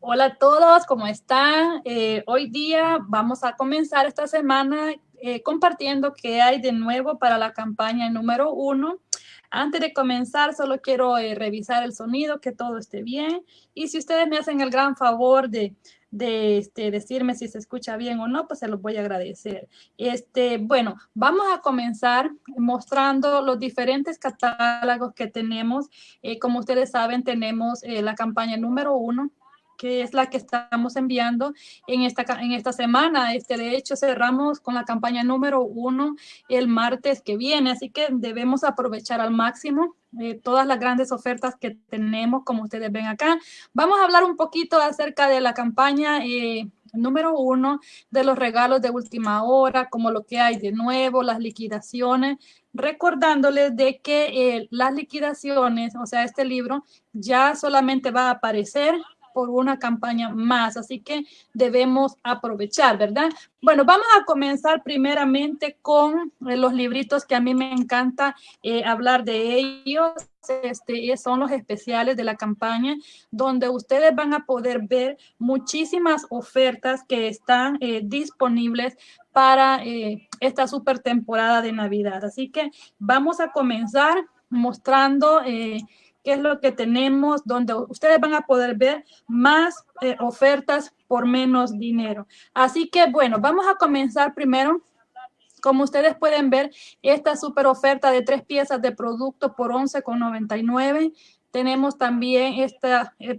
Hola a todos, ¿cómo están? Eh, hoy día vamos a comenzar esta semana eh, compartiendo qué hay de nuevo para la campaña número uno. Antes de comenzar, solo quiero eh, revisar el sonido, que todo esté bien. Y si ustedes me hacen el gran favor de, de este, decirme si se escucha bien o no, pues se los voy a agradecer. Este, bueno, vamos a comenzar mostrando los diferentes catálogos que tenemos. como ustedes saben, tenemos la campaña número uno, que es la que estamos enviando en esta, en esta semana. Este, de hecho, cerramos con la campaña número uno el martes que viene, así que debemos aprovechar al máximo eh, todas las grandes ofertas que tenemos, como ustedes ven acá. Vamos a hablar un poquito acerca de la campaña eh, número uno, de los regalos de última hora, como lo que hay de nuevo, las liquidaciones, recordándoles de que eh, las liquidaciones, o sea, este libro ya solamente va a aparecer por una campaña más, así que debemos aprovechar, ¿verdad? Bueno, vamos a comenzar primeramente con eh, los libritos que a mí me encanta eh, hablar de ellos. Este, son los especiales de la campaña, donde ustedes van a poder ver muchísimas ofertas que están eh, disponibles para esta super temporada de Navidad. Así que vamos a comenzar mostrando qué es lo que tenemos, donde ustedes van a poder ver más eh, ofertas por menos dinero. Así que, bueno, vamos a comenzar primero. Como ustedes pueden ver, esta super oferta de tres piezas de producto por $11,99. Tenemos también este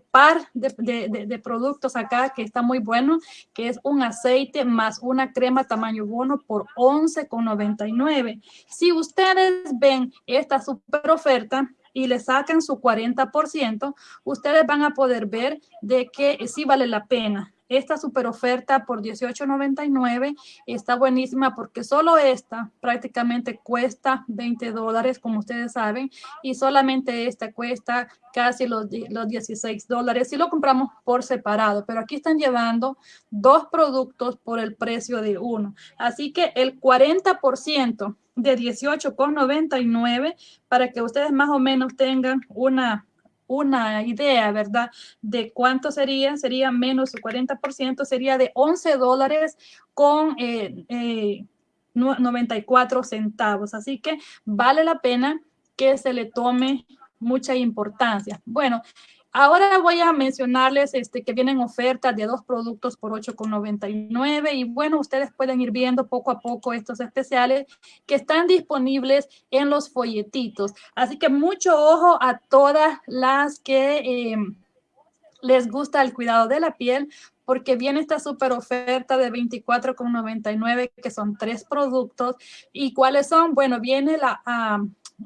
par de, productos acá que está muy bueno, que es un aceite más una crema tamaño bono por $11,99. Si ustedes ven esta super oferta, y le sacan su 40%, ustedes van a poder ver de que sí vale la pena. Esta super oferta por $18.99 está buenísima porque solo esta prácticamente cuesta 20 dólares, como ustedes saben, y solamente esta cuesta casi los, los 16 dólares si lo compramos por separado. Pero aquí están llevando dos productos por el precio de uno. Así que el 40% de 18,99 para que ustedes más o menos tengan una, una idea, ¿verdad? De cuánto sería, sería menos el 40%, sería de 11 dólares con 94 eh, eh, centavos. Así que vale la pena que se le tome mucha importancia. Bueno, Ahora voy a mencionarles este, que vienen ofertas de dos productos por 8,99 y bueno, ustedes pueden ir viendo poco a poco estos especiales que están disponibles en los folletitos. Así que mucho ojo a todas las que em, les gusta el cuidado de la piel porque viene esta super oferta de 24,99 que son tres productos. ¿Y cuáles son? Bueno, viene la...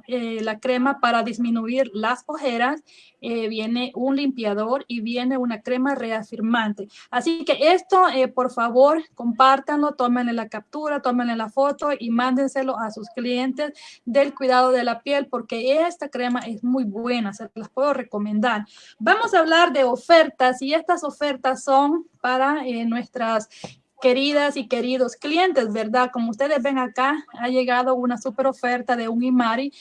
Eh, la crema para disminuir las ojeras, eh, viene un limpiador y viene una crema reafirmante. Así que esto, eh, por favor, compártanlo, tómenle la captura, tómenle la foto y mándenselo a sus clientes del cuidado de la piel porque esta crema es muy buena, se las puedo recomendar. Vamos a hablar de ofertas y estas ofertas son para nuestras queridas y queridos clientes, ¿verdad? Como ustedes ven acá, ha llegado una super oferta de un Imari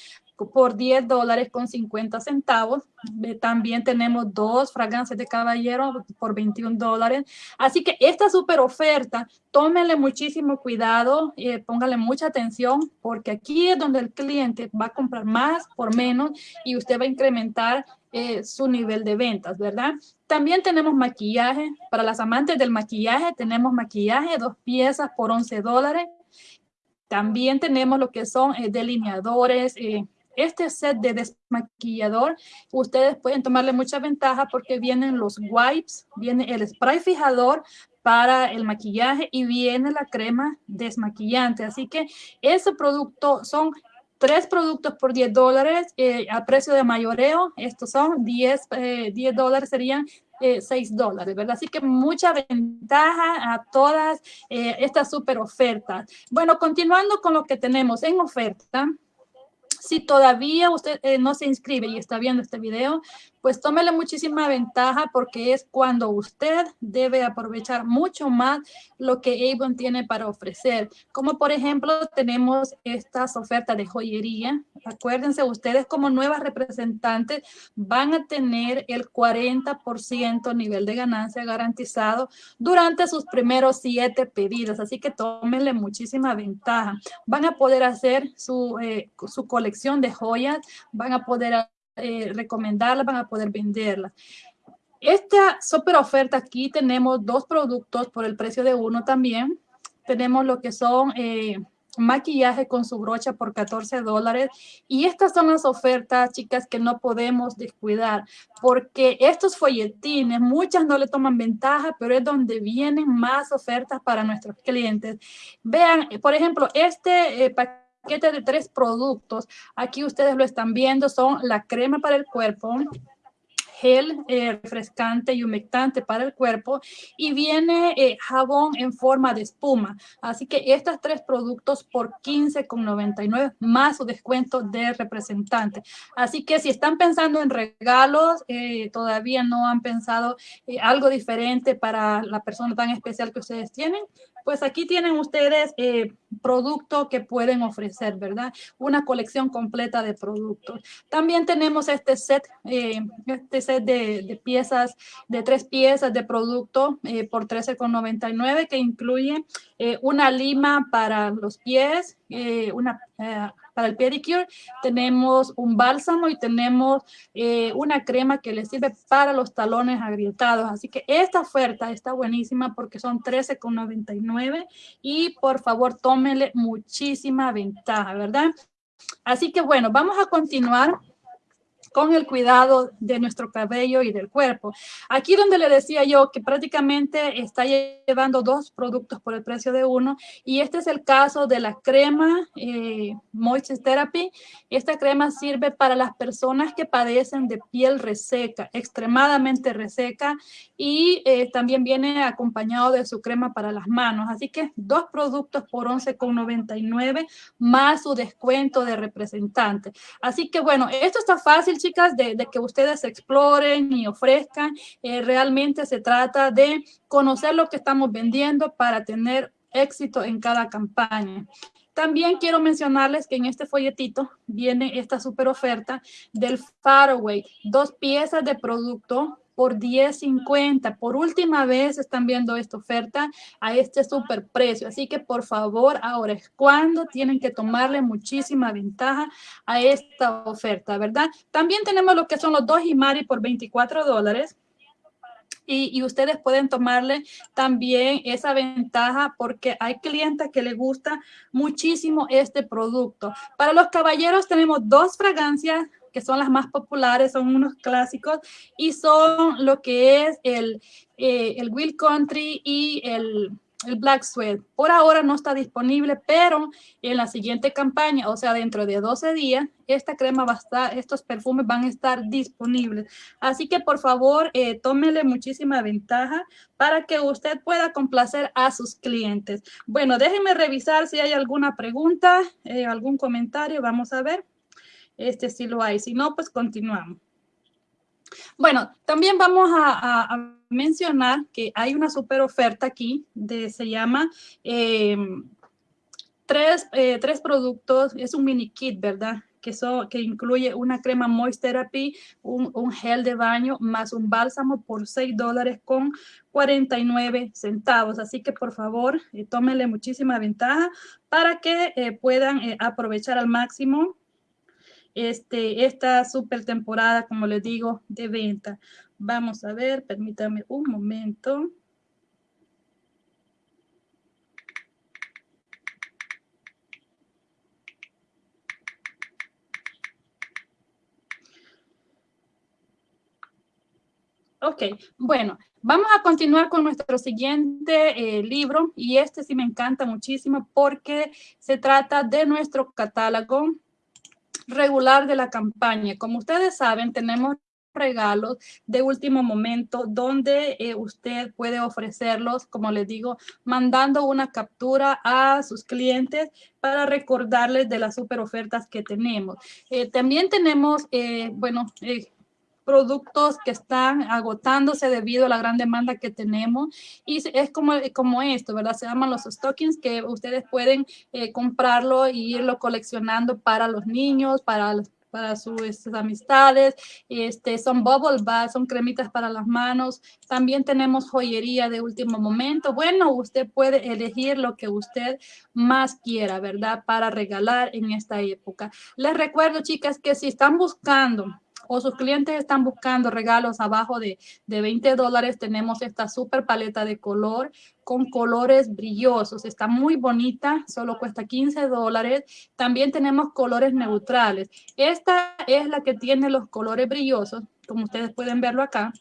por 10 dólares con 50 centavos. Eh, también tenemos dos fragancias de caballero por 21 dólares. Así que esta super oferta, tómenle muchísimo cuidado, eh, póngale mucha atención, porque aquí es donde el cliente va a comprar más por menos y usted va a incrementar eh, su nivel de ventas, ¿verdad? También tenemos maquillaje. Para las amantes del maquillaje, tenemos maquillaje, dos piezas por 11 dólares. También tenemos lo que son eh, delineadores, eh, este set de desmaquillador, ustedes pueden tomarle mucha ventaja porque vienen los wipes, viene el spray fijador para el maquillaje y viene la crema desmaquillante. Así que ese producto son tres productos por 10 dólares eh, a precio de mayoreo. Estos son 10, 10 dólares, serían 6 eh, dólares, ¿verdad? Así que mucha ventaja a todas eh, estas super ofertas. Bueno, continuando con lo que tenemos en oferta, si todavía usted eh, no se inscribe y está viendo este video, pues tómele muchísima ventaja porque es cuando usted debe aprovechar mucho más lo que Avon tiene para ofrecer. Como por ejemplo, tenemos estas ofertas de joyería. Acuérdense, ustedes como nuevas representantes van a tener el 40% nivel de ganancia garantizado durante sus primeros siete pedidos. Así que tómenle muchísima ventaja. Van a poder hacer su, eh, su colección de joyas, van a poder eh, recomendarla, van a poder venderla. Esta super oferta aquí tenemos dos productos por el precio de uno también. Tenemos lo que son eh, maquillaje con su brocha por 14 dólares. Y estas son las ofertas, chicas, que no podemos descuidar, porque estos folletines, muchas no le toman ventaja, pero es donde vienen más ofertas para nuestros clientes. Vean, por ejemplo, este eh, paquete paquete de tres productos. Aquí ustedes lo están viendo, son la crema para el cuerpo, gel eh, refrescante y humectante para el cuerpo y viene eh, jabón en forma de espuma. Así que estos tres productos por 15,99 más su descuento de representante. Así que si están pensando en regalos, eh, todavía no han pensado algo diferente para la persona tan especial que ustedes tienen, pues aquí tienen ustedes eh, productos que pueden ofrecer, ¿verdad? Una colección completa de productos. También tenemos este set, eh, este set de, piezas, de tres piezas de producto eh, por $13,99 que incluye eh, una lima para los pies, una para el pedicure, tenemos un bálsamo y tenemos eh, una crema que le sirve para los talones agrietados. Así que esta oferta está buenísima porque son $13,99 y por favor tómenle muchísima ventaja, ¿verdad? Así que bueno, vamos a continuar con el cuidado de nuestro cabello y del cuerpo. Aquí donde le decía yo que prácticamente está llevando dos productos por el precio de uno y este es el caso de la crema eh, Moisture Therapy. Esta crema sirve para las personas que padecen de piel reseca, extremadamente reseca y eh, también viene acompañado de su crema para las manos. Así que dos productos por 11,99 más su descuento de representante. Así que bueno, esto está fácil chicas, de, que ustedes exploren y ofrezcan. Eh, realmente se trata de conocer lo que estamos vendiendo para tener éxito en cada campaña. También quiero mencionarles que en este folletito viene esta super oferta del Faraway, dos piezas de producto por 10.50. Por última vez están viendo esta oferta a este super precio. Así que por favor, ahora es cuando tienen que tomarle muchísima ventaja a esta oferta, ¿verdad? También tenemos lo que son los dos Himari por 24 dólares. Y, y, ustedes pueden tomarle también esa ventaja porque hay clientes que les gusta muchísimo este producto. Para los caballeros tenemos dos fragancias que son las más populares, son unos clásicos y son lo que es el, eh, el Will Country y el, el Black Sweat. Por ahora no está disponible, pero en la siguiente campaña, o sea, dentro de 12 días, esta crema va a estar, estos perfumes van a estar disponibles. Así que por favor, eh, tómele muchísima ventaja para que usted pueda complacer a sus clientes. Bueno, déjenme revisar si hay alguna pregunta, eh, algún comentario, vamos a ver. Este sí lo hay. Si no, pues continuamos. Bueno, también vamos a, mencionar que hay una super oferta aquí, de, se llama em, tres, eh, tres, productos, es un mini kit, ¿verdad? Que, que incluye una crema Moist Therapy, un, gel de baño, más un bálsamo por 6 dólares con 49 centavos. Así que por favor, eh, tómenle muchísima ventaja para que eh, puedan eh, aprovechar al máximo este, esta super temporada, como les digo, de venta. Vamos a ver, permítame un momento. Ok, bueno, vamos a continuar con nuestro siguiente eh, libro y este sí me encanta muchísimo porque se trata de nuestro catálogo regular de la campaña. Como ustedes saben, tenemos regalos de último momento donde eh, usted puede ofrecerlos, como les digo, mandando una captura a sus clientes para recordarles de las super ofertas que tenemos. Eh, también tenemos, eh, bueno, productos que están agotándose debido a la gran demanda que tenemos y es como, como esto, ¿verdad? Se llaman los stockings que ustedes pueden eh, comprarlo e irlo coleccionando para los niños, para los para sus, amistades, este, son bubble baths, son cremitas para las manos, también tenemos joyería de último momento. Bueno, usted puede elegir lo que usted más quiera, ¿verdad? Para regalar en esta época. Les recuerdo, chicas, que si están buscando o sus clientes están buscando regalos abajo de, de 20 dólares, tenemos esta super paleta de color con colores brillosos. Está muy bonita, solo cuesta 15 dólares. También tenemos colores neutrales. Esta es la que tiene los colores brillosos, como ustedes pueden verlo acá.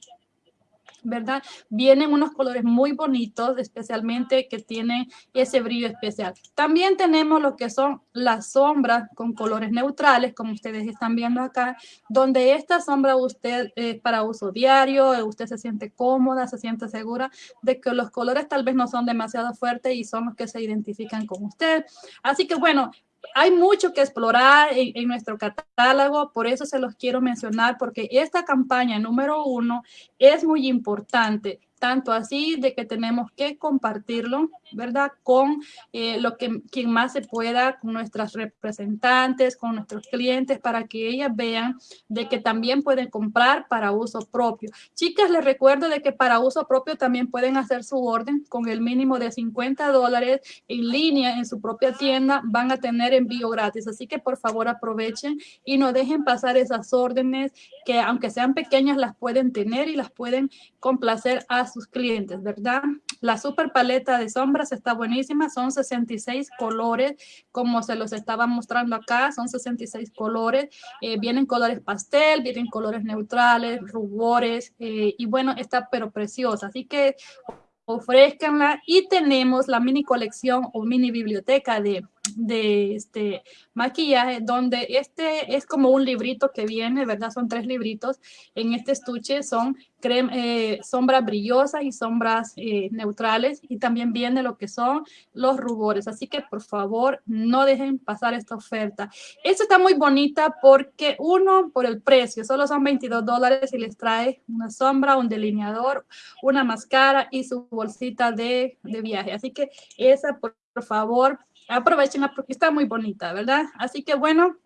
¿Verdad? Vienen unos colores muy bonitos, especialmente que tienen ese brillo especial. También tenemos lo que son las sombras con colores neutrales, como ustedes están viendo acá, donde esta sombra usted es para uso diario, usted se siente cómoda, se siente segura de que los colores tal vez no son demasiado fuertes y son los que se identifican con usted. Así que bueno, hay mucho que explorar en, nuestro catálogo, por eso se los quiero mencionar, porque esta campaña número uno es muy importante tanto así de que tenemos que compartirlo, ¿verdad? Con eh, lo que quien más se pueda, con nuestras representantes, con nuestros clientes, para que ellas vean de que también pueden comprar para uso propio. Chicas, les recuerdo de que para uso propio también pueden hacer su orden con el mínimo de 50 dólares en línea en su propia tienda, van a tener envío gratis. Así que por favor aprovechen y no dejen pasar esas órdenes que aunque sean pequeñas las pueden tener y las pueden complacer a sus clientes, ¿verdad? La super paleta de sombras está buenísima, son 66 colores, como se los estaba mostrando acá, son 66 colores, eh, vienen colores pastel, vienen colores neutrales, rubores, eh, y bueno, está pero preciosa, así que ofrezcanla y tenemos la mini colección o mini biblioteca de de este maquillaje, donde este es como un librito que viene, ¿verdad? Son tres libritos. En este estuche son crema, eh, sombras brillosas y sombras eh, neutrales y también viene lo que son los rubores. Así que por favor no dejen pasar esta oferta. Esta está muy bonita porque uno, por el precio, solo son 22 dólares y les trae una sombra, un delineador, una máscara y su bolsita de, de viaje. Así que esa, por favor, aprovechen porque está muy bonita, ¿verdad? Así que bueno,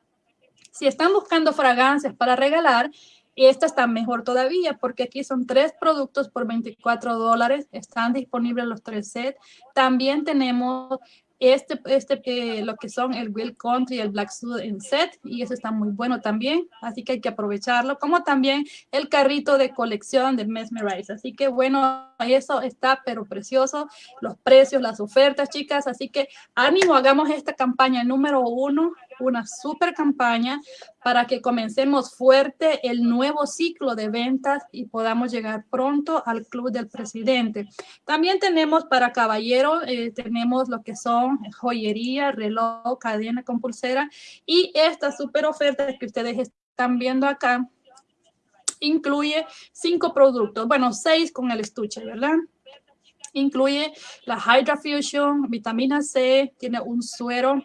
si están buscando fragancias para regalar, esta está mejor todavía porque aquí son tres productos por 24 dólares. Están disponibles los tres sets. También tenemos este, este eh, lo que son el Will Country el Black Suit en set, y eso está muy bueno también, así que hay que aprovecharlo, como también el carrito de colección de Mesmerize, así que bueno, eso está pero precioso, los precios, las ofertas, chicas, así que ánimo, hagamos esta campaña número uno, una super campaña para que comencemos fuerte el nuevo ciclo de ventas y podamos llegar pronto al Club del Presidente. También tenemos para caballeros, eh, tenemos lo que son joyería, reloj, cadena con pulsera y esta super oferta que ustedes están viendo acá incluye cinco productos, bueno, seis con el estuche, ¿verdad? Incluye la Hydra Fusion, vitamina C, tiene un suero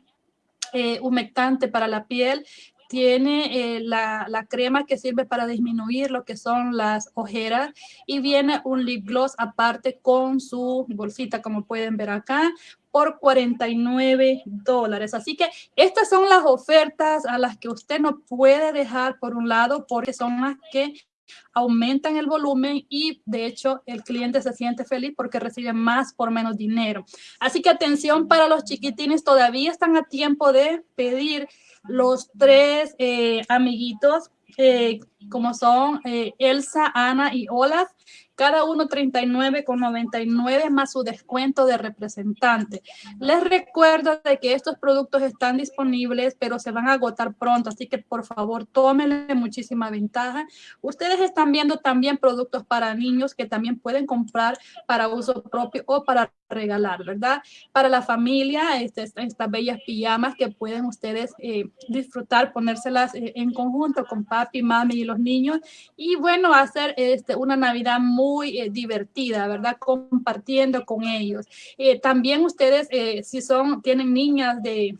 eh, humectante para la piel, tiene eh, la, la, crema que sirve para disminuir lo que son las ojeras y viene un lip gloss aparte con su bolsita, como pueden ver acá, por 49 dólares. Así que estas son las ofertas a las que usted no puede dejar por un lado porque son las que aumentan el volumen y de hecho el cliente se siente feliz porque recibe más por menos dinero. Así que atención para los chiquitines, todavía están a tiempo de pedir los tres eh, amiguitos eh, como son eh, Elsa, Ana y Olaf cada uno 39,99 más su descuento de representante. Les recuerdo de que estos productos están disponibles, pero se van a agotar pronto, así que por favor tómenle muchísima ventaja. Ustedes están viendo también productos para niños que también pueden comprar para uso propio o para regalar, ¿verdad? Para la familia, este, estas bellas pijamas que pueden ustedes eh, disfrutar, ponérselas eh, en conjunto con papi, mami y los niños y bueno, hacer este, una Navidad muy eh, divertida, ¿verdad? Compartiendo con ellos. Eh, también ustedes, eh, si son, tienen niñas de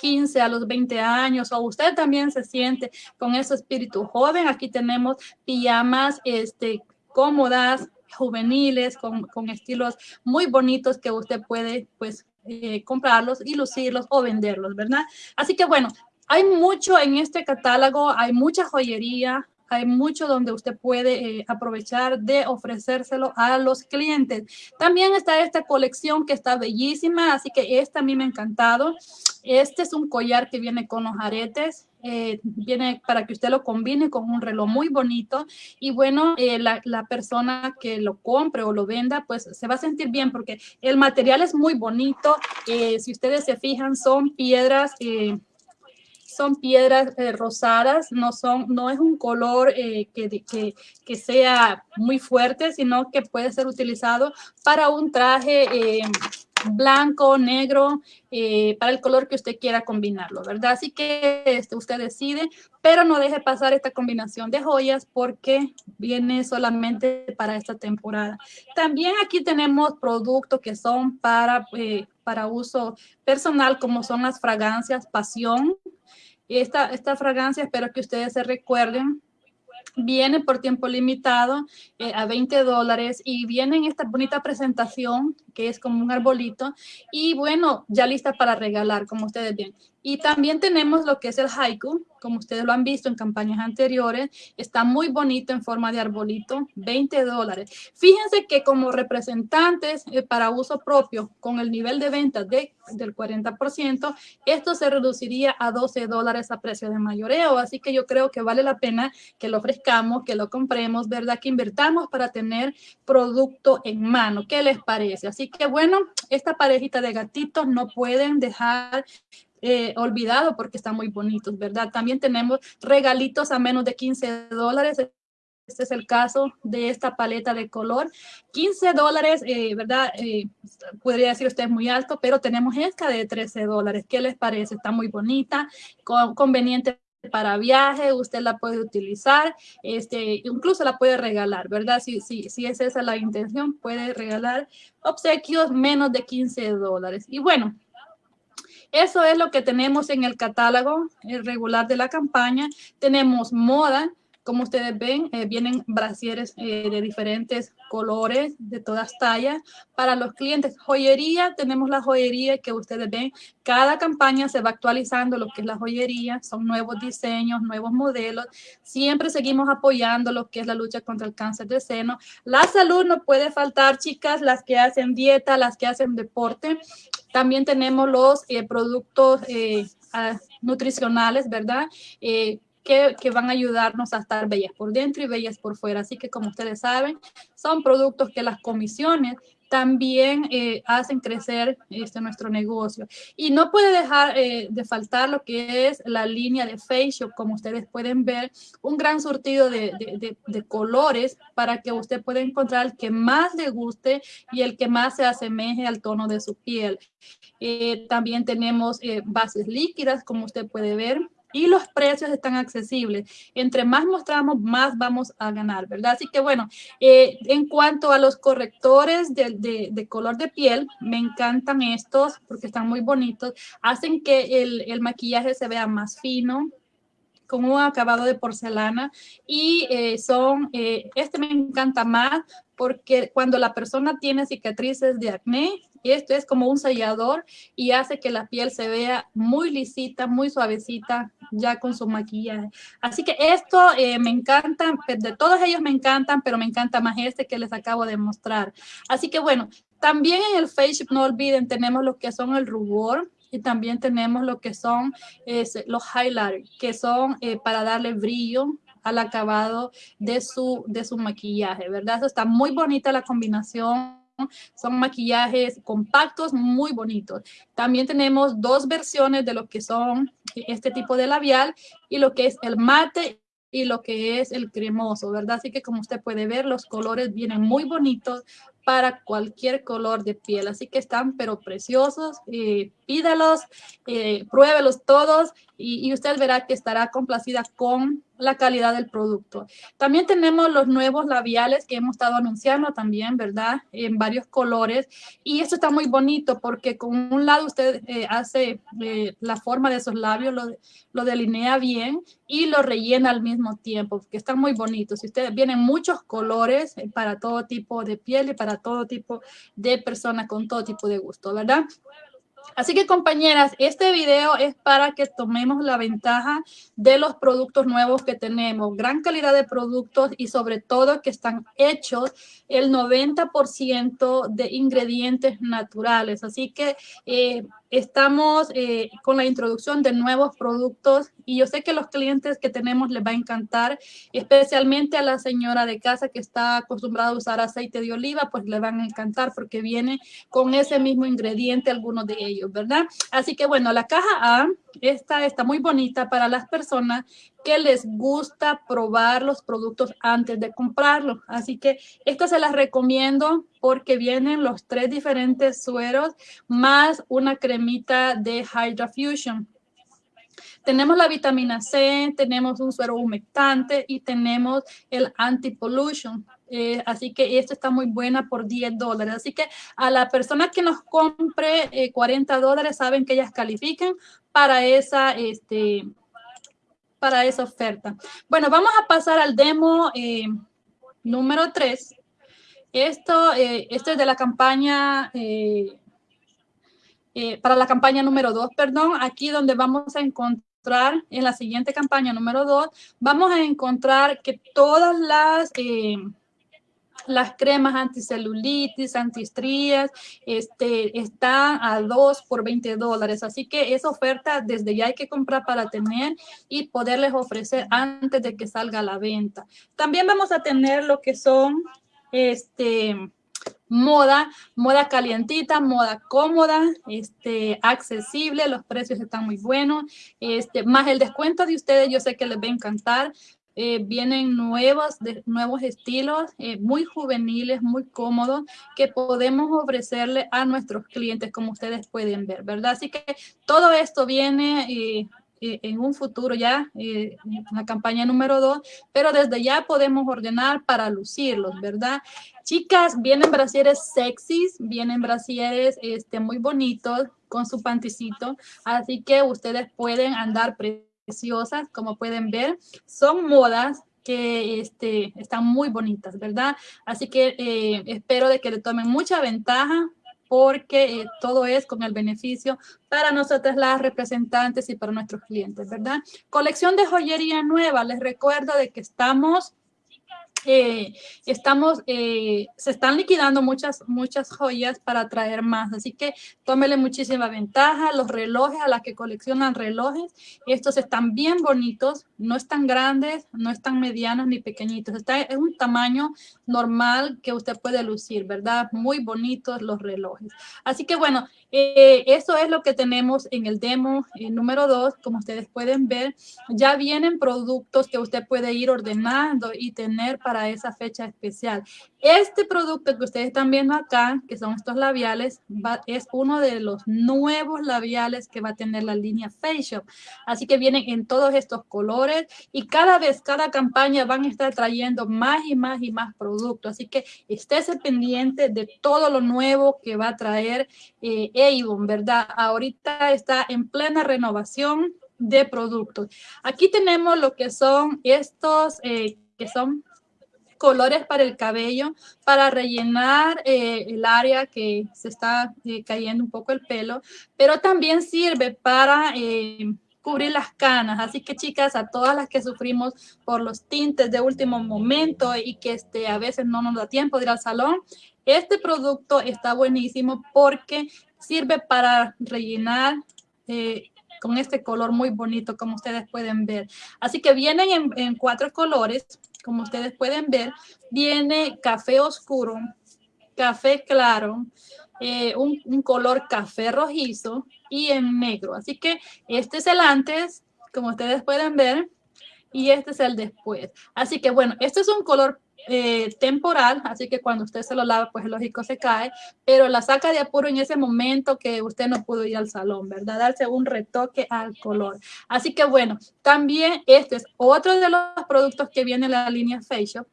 15 a los 20 años o usted también se siente con ese espíritu joven, aquí tenemos pijamas este, cómodas, juveniles, con, con estilos muy bonitos que usted puede pues eh, comprarlos y lucirlos o venderlos, ¿verdad? Así que bueno, hay mucho en este catálogo, hay mucha joyería, hay mucho donde usted puede eh, aprovechar de ofrecérselo a los clientes. También está esta colección que está bellísima, así que esta a mí me ha encantado. Este es un collar que viene con los aretes, eh, viene para que usted lo combine con un reloj muy bonito y bueno, eh, la, la, persona que lo compre o lo venda, pues se va a sentir bien porque el material es muy bonito. si ustedes se fijan, son piedras son piedras eh, rosadas, no, son, no es un color eh, que, que, que, sea muy fuerte, sino que puede ser utilizado para un traje eh, blanco, negro, para el color que usted quiera combinarlo, ¿verdad? Así que este, usted decide, pero no deje pasar esta combinación de joyas porque viene solamente para esta temporada. También aquí tenemos productos que son para, para uso personal, como son las fragancias Pasión, esta, esta fragancia, espero que ustedes se recuerden, viene por tiempo limitado eh, a 20 dólares y viene en esta bonita presentación que es como un arbolito y bueno, ya lista para regalar, como ustedes ven. Y también tenemos lo que es el haiku, como ustedes lo han visto en campañas anteriores. Está muy bonito en forma de arbolito, 20 dólares. Fíjense que como representantes eh, para uso propio, con el nivel de ventas de, del 40%, esto se reduciría a 12 dólares a precio de mayoreo. Así que yo creo que vale la pena que lo ofrezcamos, que lo compremos, ¿verdad? Que invertamos para tener producto en mano. ¿Qué les parece? Así que bueno, esta parejita de gatitos no pueden dejar eh, olvidado porque están muy bonitos, ¿verdad? También tenemos regalitos a menos de 15 dólares. Este es el caso de esta paleta de color. 15 dólares, eh, ¿verdad? Eh, podría decir usted muy alto, pero tenemos esta de 13 dólares. ¿Qué les parece? Está muy bonita, conveniente para viaje, usted la puede utilizar, este, incluso la puede regalar, ¿verdad? Si, si, si es esa la intención, puede regalar obsequios menos de 15 dólares. Y bueno, eso es lo que tenemos en el catálogo regular de la campaña. Tenemos moda, como ustedes ven, eh, vienen brasieres eh, de diferentes colores, de todas tallas. Para los clientes, joyería, tenemos la joyería que ustedes ven. Cada campaña se va actualizando lo que es la joyería. Son nuevos diseños, nuevos modelos. Siempre seguimos apoyando lo que es la lucha contra el cáncer de seno. La salud no puede faltar, chicas, las que hacen dieta, las que hacen deporte. También tenemos los eh, productos ah, nutricionales, ¿verdad? Que, van a ayudarnos a estar bellas por dentro y bellas por fuera. Así que como ustedes saben, son productos que las comisiones también eh, hacen crecer este, nuestro negocio. Y no puede dejar eh, de faltar lo que es la línea de Face como ustedes pueden ver, un gran surtido de, de, de, colores para que usted pueda encontrar el que más le guste y el que más se asemeje al tono de su piel. Eh, también tenemos bases líquidas, como usted puede ver, y los precios están accesibles. Entre más mostramos, más vamos a ganar, ¿verdad? Así que bueno, eh, en cuanto a los correctores de, color de piel, me encantan estos porque están muy bonitos. Hacen que el, el maquillaje se vea más fino, con un acabado de porcelana y eh, son, eh, este me encanta más porque cuando la persona tiene cicatrices de acné, esto es como un sellador y hace que la piel se vea muy lisita, muy suavecita ya con su maquillaje. Así que esto eh, me encanta, de todos ellos me encantan, pero me encanta más este que les acabo de mostrar. Así que bueno, también en el Face no olviden, tenemos lo que son el rubor, y también tenemos lo que son los highlighters, que son eh, para darle brillo al acabado de su, de su maquillaje, ¿verdad? Eso está muy bonita la combinación son maquillajes compactos muy bonitos. También tenemos dos versiones de lo que son este tipo de labial y lo que es el mate y lo que es el cremoso, ¿verdad? Así que como usted puede ver, los colores vienen muy bonitos para cualquier color de piel. Así que están pero preciosos. Eh, pídalos, eh, pruébelos todos y, y, usted verá que estará complacida con la calidad del producto. También tenemos los nuevos labiales que hemos estado anunciando también, ¿verdad? En varios colores. Y esto está muy bonito porque con un lado usted eh, hace eh, la forma de esos labios, lo, lo, delinea bien y lo rellena al mismo tiempo, que están muy bonitos. Si ustedes vienen muchos colores para todo tipo de piel y para todo tipo de personas con todo tipo de gusto, ¿verdad? Así que compañeras, este video es para que tomemos la ventaja de los productos nuevos que tenemos. Gran calidad de productos y sobre todo que están hechos el 90% de ingredientes naturales. Así que eh, estamos eh, con la introducción de nuevos productos y yo sé que los clientes que tenemos les va a encantar, especialmente a la señora de casa que está acostumbrada a usar aceite de oliva, pues le van a encantar porque viene con ese mismo ingrediente algunos de ellos, ¿verdad? Así que bueno, la caja A, esta está muy bonita para las personas que les gusta probar los productos antes de comprarlos. Así que esta se las recomiendo porque vienen los tres diferentes sueros más una cremita de Hydra Fusion. Tenemos la vitamina C, tenemos un suero humectante y tenemos el anti-pollution. Eh, así que esto está muy buena por 10 dólares. Así que a la persona que nos compre 40 eh, dólares saben que ellas califican para esa, este, para esa oferta. Bueno, vamos a pasar al demo eh, número 3. Esto, esto es de la campaña para la campaña número 2, perdón, aquí donde vamos a encontrar en la siguiente campaña número 2, vamos a encontrar que todas las... Las cremas anticelulitis, antistrías, este, están a 2 por 20 dólares. Así que esa oferta desde ya hay que comprar para tener y poderles ofrecer antes de que salga a la venta. También vamos a tener lo que son este, moda, moda calientita, moda cómoda, este, accesible, los precios están muy buenos, este, más el descuento de ustedes, yo sé que les va a encantar. Eh, vienen nuevos, de, nuevos estilos eh, muy juveniles, muy cómodos, que podemos ofrecerle a nuestros clientes, como ustedes pueden ver, ¿verdad? Así que todo esto viene eh, eh, en un futuro ya, eh, la campaña número dos, pero desde ya podemos ordenar para lucirlos, ¿verdad? Chicas, vienen brasieres sexys, vienen brasieres este, muy bonitos con su panticito, así que ustedes pueden andar preciosas, como pueden ver. Son modas que este, están muy bonitas, ¿verdad? Así que eh, espero de que le tomen mucha ventaja porque eh, todo es con el beneficio para nosotros las representantes y para nuestros clientes, ¿verdad? Colección de joyería nueva. Les recuerdo de que estamos eh, estamos, eh, se están liquidando muchas, muchas joyas para traer más. Así que tómele muchísima ventaja. Los relojes, a las que coleccionan relojes, estos están bien bonitos, no están grandes, no están medianos ni pequeñitos. Está en un tamaño normal que usted puede lucir, ¿verdad? Muy bonitos los relojes. Así que bueno, eh, eso es lo que tenemos en el demo número 2. Como ustedes pueden ver, ya vienen productos que usted puede ir ordenando y tener para esa fecha especial. Este producto que ustedes están viendo acá, que son estos labiales, es uno de los nuevos labiales que va a tener la línea Face. Así que vienen en todos estos colores y cada vez, cada campaña van a estar trayendo más y más y más productos. Así que estése pendiente de todo lo nuevo que va a traer eh, Avon, ¿verdad? Ahorita está en plena renovación de productos. Aquí tenemos lo que son estos, eh, que son colores para el cabello, para rellenar eh, el área que se está eh, cayendo un poco el pelo, pero también sirve para eh, cubrir las canas. Así que chicas, a todas las que sufrimos por los tintes de último momento y que este, a veces no nos da tiempo de ir al salón, este producto está buenísimo porque sirve para rellenar con este color muy bonito como ustedes pueden ver. Así que vienen en, en cuatro colores como ustedes pueden ver, viene café oscuro, café claro, eh, un, color café rojizo y en negro. Así que este es el antes, como ustedes pueden ver, y este es el después. Así que bueno, este es un color eh, temporal, así que cuando usted se lo lava, pues lógico se cae, pero la saca de apuro en ese momento que usted no pudo ir al salón, ¿verdad? Darse un retoque al color. Así que bueno, también este es otro de los productos que viene en la línea Facial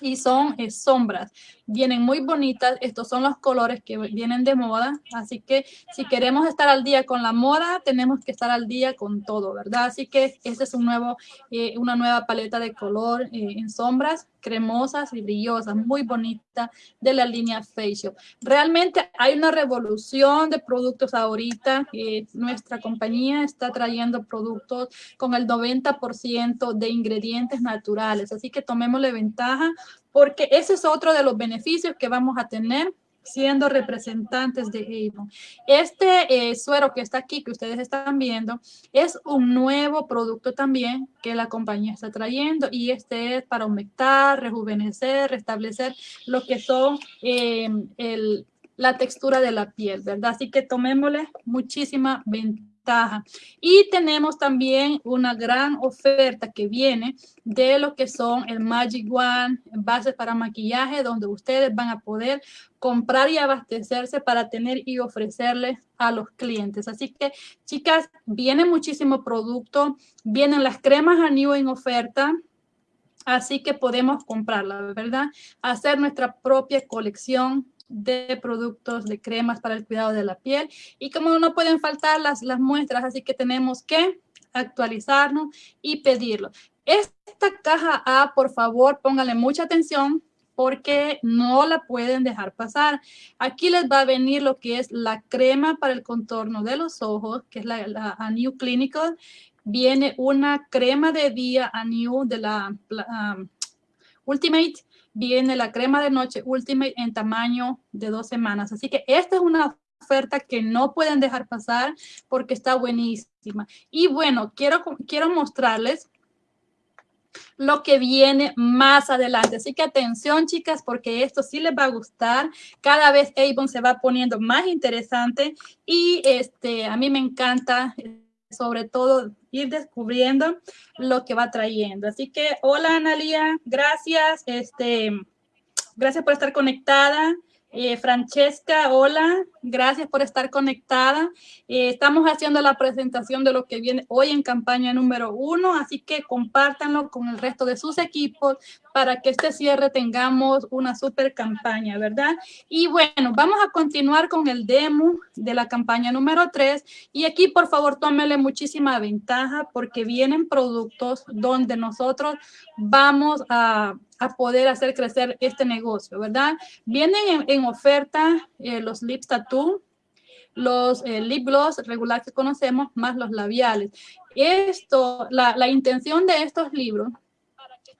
y son eh, sombras. Vienen muy bonitas. Estos son los colores que vienen de moda. Así que si queremos estar al día con la moda, tenemos que estar al día con todo, ¿verdad? Así que este es un nuevo, eh, una nueva paleta de color eh, en sombras cremosas y brillosas, muy bonita de la línea Facial. Realmente hay una revolución de productos ahorita. nuestra compañía está trayendo productos con el 90% de ingredientes naturales. Así que tomémosle ventaja porque ese es otro de los beneficios que vamos a tener siendo representantes de Avon. Este eh, suero que está aquí, que ustedes están viendo, es un nuevo producto también que la compañía está trayendo y este es para humectar, rejuvenecer, restablecer lo que son eh, la textura de la piel, ¿verdad? Así que tomémosle muchísima ventaja y tenemos también una gran oferta que viene de lo que son el Magic One, bases para maquillaje, donde ustedes van a poder comprar y abastecerse para tener y ofrecerles a los clientes. Así que, chicas, viene muchísimo producto, vienen las cremas a new en oferta, así que podemos comprarla, ¿verdad? Hacer nuestra propia colección de productos, de cremas para el cuidado de la piel. Y como no pueden faltar las, las muestras, así que tenemos que actualizarnos y pedirlo. Esta caja A, por favor, pónganle mucha atención porque no la pueden dejar pasar. Aquí les va a venir lo que es la crema para el contorno de los ojos, que es la, la New Clinical. Viene una crema de día a New de la um, Ultimate viene la crema de noche Ultimate en tamaño de dos semanas. Así que esta es una oferta que no pueden dejar pasar porque está buenísima. Y bueno, quiero, quiero mostrarles lo que viene más adelante. Así que atención, chicas, porque esto sí les va a gustar. Cada vez Avon se va poniendo más interesante y este, a mí me encanta sobre todo ir descubriendo lo que va trayendo. Así que, hola Analia, gracias. Este, gracias por estar conectada. Eh, Francesca, hola, gracias por estar conectada. Eh, estamos haciendo la presentación de lo que viene hoy en campaña número uno, así que compártanlo con el resto de sus equipos para que este cierre tengamos una super campaña, ¿verdad? Y bueno, vamos a continuar con el demo de la campaña número tres. Y aquí, por favor, tómele muchísima ventaja porque vienen productos donde nosotros vamos a a poder hacer crecer este negocio, ¿verdad? Vienen en, oferta eh, los lip los eh, lip gloss regulares que conocemos, más los labiales. Esto, la, la intención de estos libros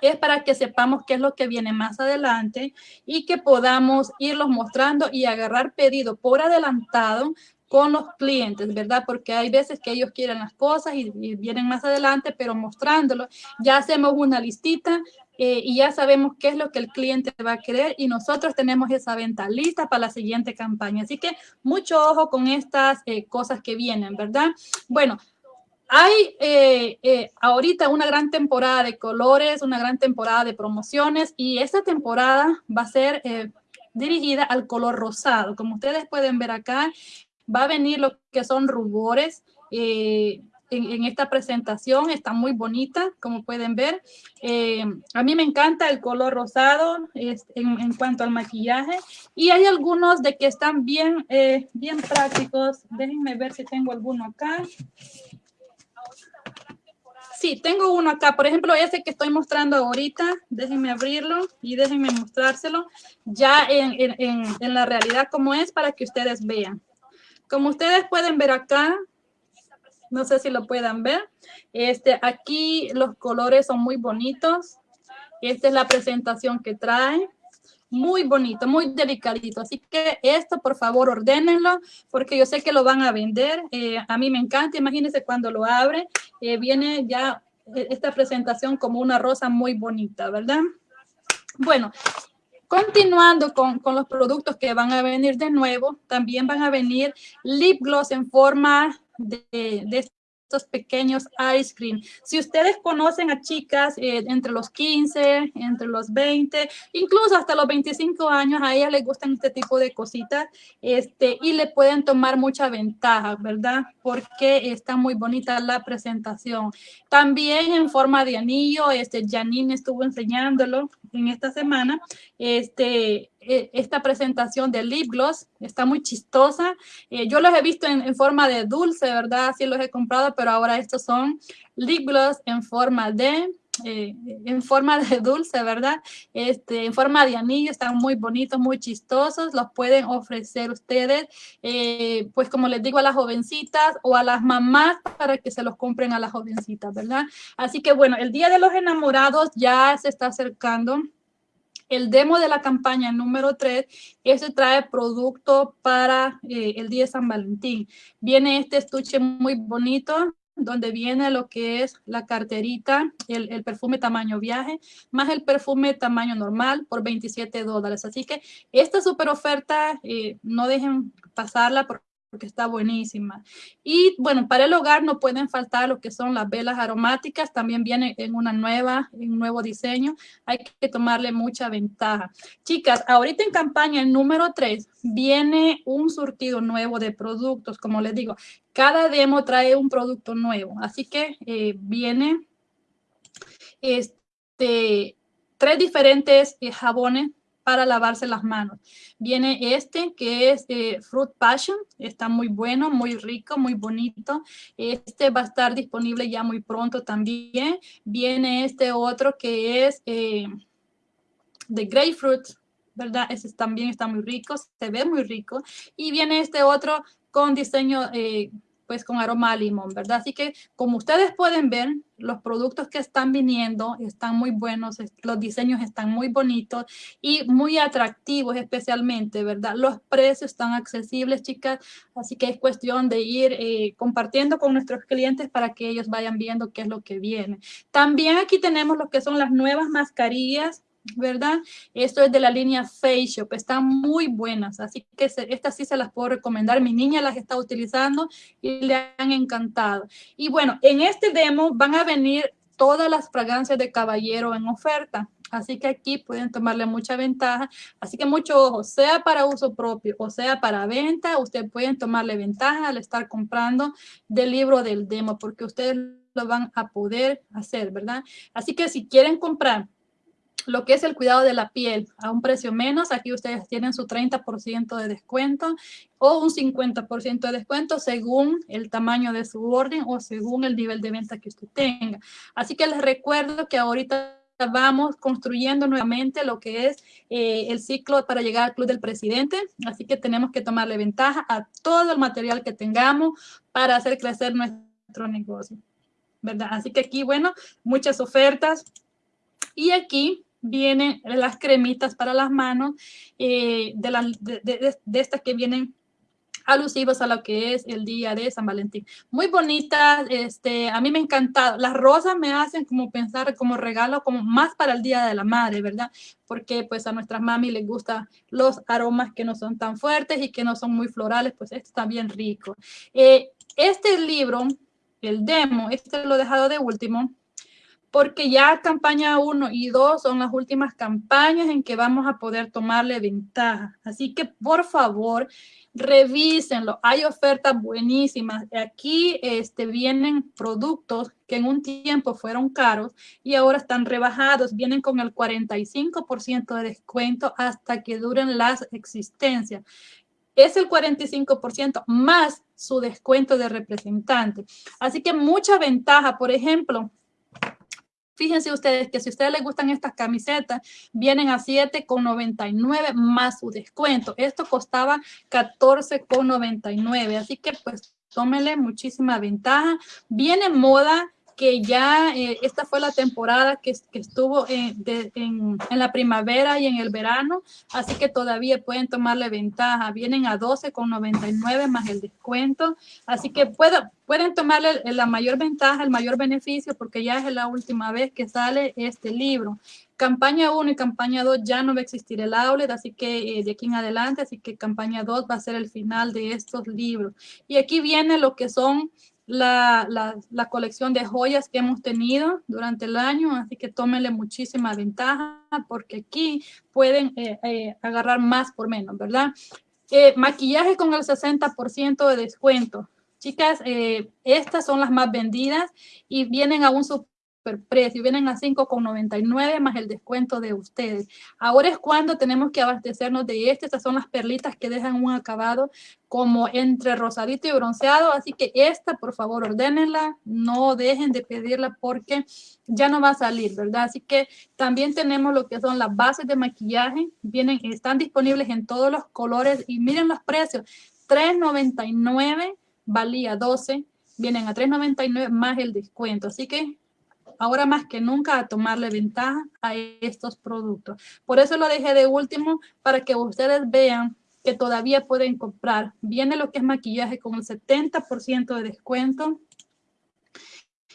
es para que sepamos qué es lo que viene más adelante y que podamos irlos mostrando y agarrar pedido por adelantado con los clientes, ¿verdad? Porque hay veces que ellos quieren las cosas y, vienen más adelante, pero mostrándolo, ya hacemos una listita eh, y ya sabemos qué es lo que el cliente va a querer y nosotros tenemos esa venta lista para la siguiente campaña. Así que mucho ojo con estas eh, cosas que vienen, ¿verdad? Bueno, hay eh, ahorita una gran temporada de colores, una gran temporada de promociones y esta temporada va a ser dirigida al color rosado. Como ustedes pueden ver acá, va a venir lo que son rubores eh, en, esta presentación. Está muy bonita, como pueden ver. Eh, a mí me encanta el color rosado en, cuanto al maquillaje. Y hay algunos de que están bien, eh, bien prácticos. Déjenme ver si tengo alguno acá. Sí, tengo uno acá. Por ejemplo, ese que estoy mostrando ahorita. Déjenme abrirlo y déjenme mostrárselo ya en, en, en la realidad como es para que ustedes vean. Como ustedes pueden ver acá, no sé si lo puedan ver, este, aquí los colores son muy bonitos. Esta es la presentación que trae. Muy bonito, muy delicadito. Así que esto, por favor, ordénenlo, porque yo sé que lo van a vender. Eh, a mí me encanta. Imagínense cuando lo abre, eh, viene ya esta presentación como una rosa muy bonita, ¿verdad? Bueno, Continuando con, con, los productos que van a venir de nuevo, también van a venir lip gloss en forma de, de estos pequeños ice cream. Si ustedes conocen a chicas eh, entre los 15, entre los 20, incluso hasta los 25 años, a ellas les gustan este tipo de cositas este, y le pueden tomar mucha ventaja, ¿verdad? Porque está muy bonita la presentación. También en forma de anillo, este, Janine estuvo enseñándolo en esta semana, este, esta presentación de lip gloss está muy chistosa. Eh, yo los he visto en, forma de dulce, ¿verdad? Así los he comprado, pero ahora estos son lip gloss en forma de eh, en forma de dulce, ¿verdad? Este, en forma de anillo, están muy bonitos, muy chistosos, los pueden ofrecer ustedes, eh, pues como les digo a las jovencitas o a las mamás para que se los compren a las jovencitas, ¿verdad? Así que bueno, el Día de los Enamorados ya se está acercando. El demo de la campaña número 3, este trae producto para eh, el día de San Valentín. Viene este estuche muy bonito, donde viene lo que es la carterita, el, perfume tamaño viaje, más el perfume tamaño normal por 27 dólares. Así que esta super oferta, eh, no dejen pasarla porque porque está buenísima. Y bueno, para el hogar no pueden faltar lo que son las velas aromáticas, también viene en una nueva, en un nuevo diseño, hay que tomarle mucha ventaja. Chicas, ahorita en campaña número 3 viene un surtido nuevo de productos, como les digo, cada demo trae un producto nuevo, así que eh, viene este, tres diferentes eh, jabones para lavarse las manos. Viene este que es eh, Fruit Passion, está muy bueno, muy rico, muy bonito. Este va a estar disponible ya muy pronto también. Viene este otro que es eh, de Grapefruit, ¿verdad? Ese también está muy rico, se ve muy rico. Y viene este otro con diseño eh, pues con aroma a limón, ¿verdad? Así que como ustedes pueden ver, los productos que están viniendo están muy buenos, los diseños están muy bonitos y muy atractivos especialmente, ¿verdad? Los precios están accesibles, chicas, así que es cuestión de ir eh, compartiendo con nuestros clientes para que ellos vayan viendo qué es lo que viene. También aquí tenemos lo que son las nuevas mascarillas ¿verdad? Esto es de la línea Face Shop, están muy buenas, así que estas sí se las puedo recomendar. Mi niña las está utilizando y le han encantado. Y bueno, en este demo van a venir todas las fragancias de caballero en oferta. Así que aquí pueden tomarle mucha ventaja. Así que mucho ojo, sea para uso propio o sea para venta, ustedes pueden tomarle ventaja al estar comprando del libro del demo porque ustedes lo van a poder hacer, ¿verdad? Así que si quieren comprar lo que es el cuidado de la piel a un precio menos. Aquí ustedes tienen su 30% de descuento o un 50% de descuento según el tamaño de su orden o según el nivel de venta que usted tenga. Así que les recuerdo que ahorita vamos construyendo nuevamente lo que es eh, el ciclo para llegar al Club del Presidente. Así que tenemos que tomarle ventaja a todo el material que tengamos para hacer crecer nuestro negocio. ¿Verdad? Así que aquí, bueno, muchas ofertas. Y aquí vienen las cremitas para las manos, eh, de, estas que vienen alusivas a lo que es el día de San Valentín. Muy bonitas, este, a mí me encantado. Las rosas me hacen como pensar como regalo, como más para el Día de la Madre, ¿verdad? Porque pues a nuestras mami les gustan los aromas que no son tan fuertes y que no son muy florales, pues esto está bien rico. Eh, este libro, el demo, este lo he dejado de último, porque ya campaña 1 y 2 son las últimas campañas en que vamos a poder tomarle ventaja. Así que por favor, revísenlo. Hay ofertas buenísimas. Aquí este, vienen productos que en un tiempo fueron caros y ahora están rebajados. Vienen con el 45% de descuento hasta que duren las existencias es el 45% más su descuento de representante. Así que mucha ventaja. Por ejemplo, Fíjense ustedes que si a ustedes les gustan estas camisetas, vienen a 7,99 más su descuento. Esto costaba 14,99. Así que pues tómenle muchísima ventaja. Viene moda que ya eh, esta fue la temporada que, estuvo en, la primavera y en el verano, así que todavía pueden tomarle ventaja. Vienen a 12,99 más el descuento, así que pueden tomarle la mayor ventaja, el mayor beneficio, porque ya es la última vez que sale este libro. Campaña 1 y campaña 2 ya no va a existir el outlet, así que eh, de aquí en adelante, así que campaña 2 va a ser el final de estos libros. Y aquí viene lo que son la, la, colección de joyas que hemos tenido durante el año, así que tómenle muchísima ventaja porque aquí pueden eh, eh, agarrar más por menos, ¿verdad? Eh, maquillaje con el 60% de descuento. Chicas, estas son las más vendidas y vienen a un precio, vienen a 5,99 más el descuento de ustedes. Ahora es cuando tenemos que abastecernos de este, estas son las perlitas que dejan un acabado como entre rosadito y bronceado, así que esta por favor ordénenla, no dejen de pedirla porque ya no va a salir, ¿verdad? Así que también tenemos lo que son las bases de maquillaje, vienen, están disponibles en todos los colores. Y miren los precios, 3.99 valía 12, vienen a 3.99 más el descuento, así que ahora más que nunca a tomarle ventaja a estos productos. Por eso lo dejé de último para que ustedes vean que todavía pueden comprar. Viene lo que es maquillaje con el 70% de descuento.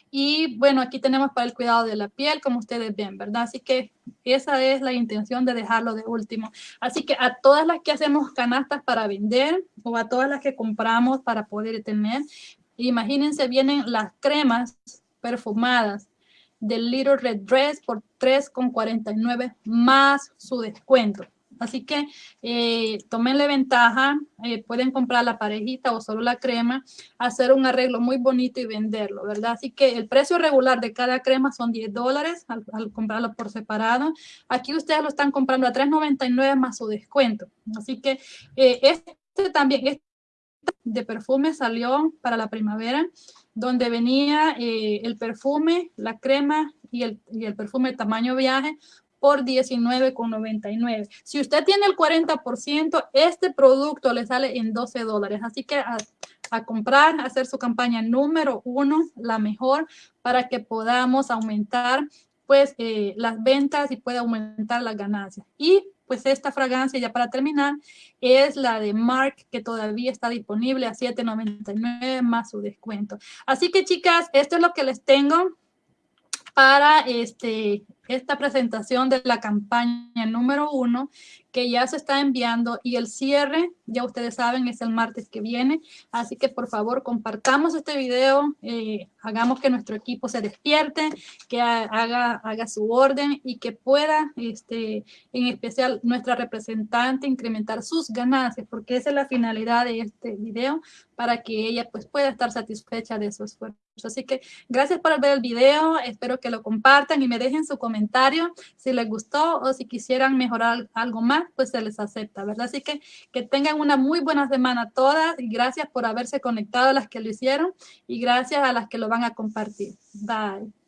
Y bueno, aquí tenemos para el cuidado de la piel, como ustedes ven, ¿verdad? Así que esa es la intención de dejarlo de último. Así que a todas las que hacemos canastas para vender o a todas las que compramos para poder tener, imagínense, vienen las cremas perfumadas del Little Red Dress por 3,49 más su descuento. Así que eh, tómenle ventaja, eh, pueden comprar la parejita o solo la crema, hacer un arreglo muy bonito y venderlo, ¿verdad? Así que el precio regular de cada crema son 10 dólares al, comprarlo por separado. Aquí ustedes lo están comprando a 3.99 más su descuento. Así que eh, este también, este de perfume salió para la primavera donde venía eh, el perfume, la crema y el, y el perfume tamaño viaje por $19,99. Si usted tiene el 40%, este producto le sale en 12 dólares. Así que a, comprar, hacer su campaña número uno, la mejor, para que podamos aumentar pues eh, las ventas y pueda aumentar las ganancias. Y pues esta fragancia, ya para terminar, es la de Mark, que todavía está disponible a $7.99 más su descuento. Así que chicas, esto es lo que les tengo para este, esta presentación de la campaña número uno que ya se está enviando y el cierre, ya ustedes saben, es el martes que viene. Así que por favor compartamos este video, eh, hagamos que nuestro equipo se despierte, que haga, haga su orden y que pueda, este, en especial nuestra representante, incrementar sus ganancias, porque esa es la finalidad de este video, para que ella pues pueda estar satisfecha de su esfuerzo. Así que gracias por ver el video, espero que lo compartan y me dejen su comentario si les gustó o si quisieran mejorar algo más pues se les acepta, ¿verdad? Así que que tengan una muy buena semana todas y gracias por haberse conectado a las que lo hicieron y gracias a las que lo van a compartir. Bye.